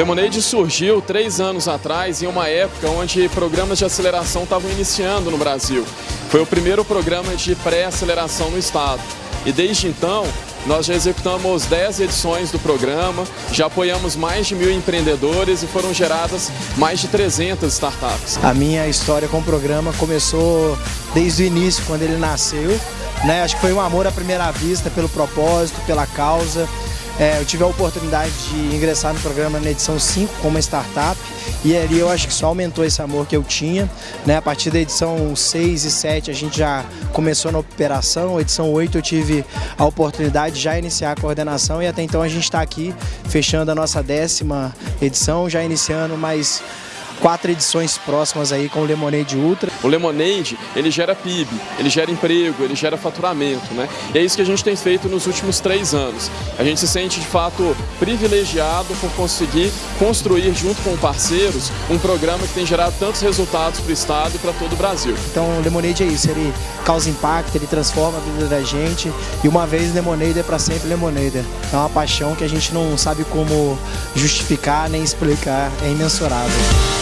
Lemonade surgiu três anos atrás, em uma época onde programas de aceleração estavam iniciando no Brasil. Foi o primeiro programa de pré-aceleração no estado. E desde então, nós já executamos 10 edições do programa, já apoiamos mais de mil empreendedores e foram geradas mais de 300 startups. A minha história com o programa começou desde o início, quando ele nasceu. Né? Acho que foi um amor à primeira vista pelo propósito, pela causa. É, eu tive a oportunidade de ingressar no programa na edição 5 como startup e ali eu acho que só aumentou esse amor que eu tinha. Né? A partir da edição 6 e 7 a gente já começou na operação, edição 8 eu tive a oportunidade de já iniciar a coordenação e até então a gente está aqui fechando a nossa décima edição, já iniciando mais quatro edições próximas aí com o Lemonade Ultra. O Lemonade, ele gera PIB, ele gera emprego, ele gera faturamento, né? E é isso que a gente tem feito nos últimos três anos. A gente se sente, de fato, privilegiado por conseguir construir, junto com parceiros, um programa que tem gerado tantos resultados para o Estado e para todo o Brasil. Então, o Lemonade é isso, ele causa impacto, ele transforma a vida da gente e uma vez Lemonade é para sempre Lemonade. É uma paixão que a gente não sabe como justificar nem explicar, é imensurável.